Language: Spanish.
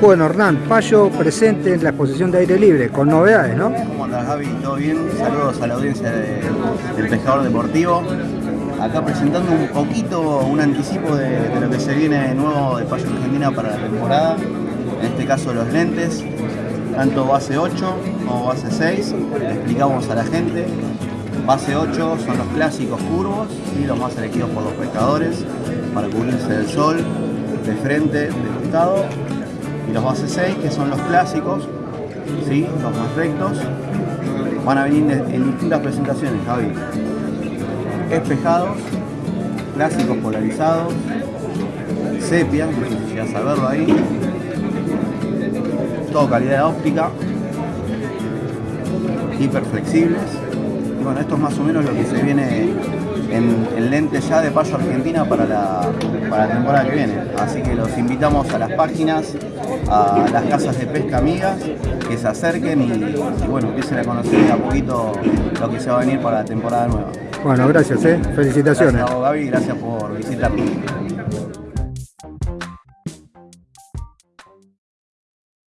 Bueno, Hernán, Payo presente en la exposición de aire libre, con novedades, ¿no? ¿Cómo andás, Gaby? ¿Todo bien? Saludos a la audiencia de- del Pescador Deportivo. Acá presentando un poquito, un anticipo de, de lo que se viene nuevo de Payo Argentina para la temporada. En este caso los lentes, tanto base 8 como base 6. Le explicamos a la gente. Base 8 son los clásicos curvos y los más elegidos por los pescadores para cubrirse del sol, de frente, de costado. Y los base 6 que son los clásicos, ¿sí? los más rectos. Van a venir en distintas presentaciones, Javi. Espejados, clásicos polarizados, sepia, no sé si llegas a verlo ahí. Todo calidad óptica, hiperflexibles. Y bueno, esto es más o menos lo que se viene en, en lentes ya de Payo Argentina para la, para la temporada que viene. Así que los invitamos a las páginas, a las casas de pesca amigas, que se acerquen y, y bueno, empiecen a conocer de a poquito lo que se va a venir para la temporada nueva. Bueno, gracias, ¿eh? Felicitaciones. Gracias a vos, Gaby, gracias por visitarnos.